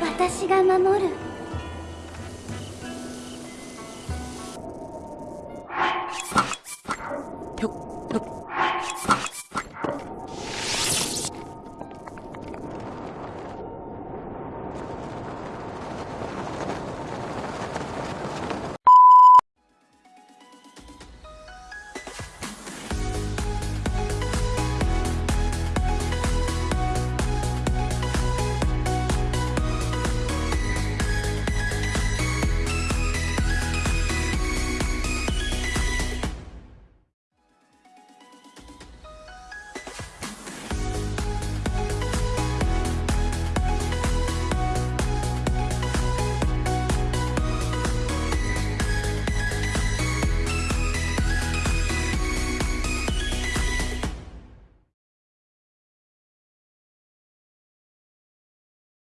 私が守る。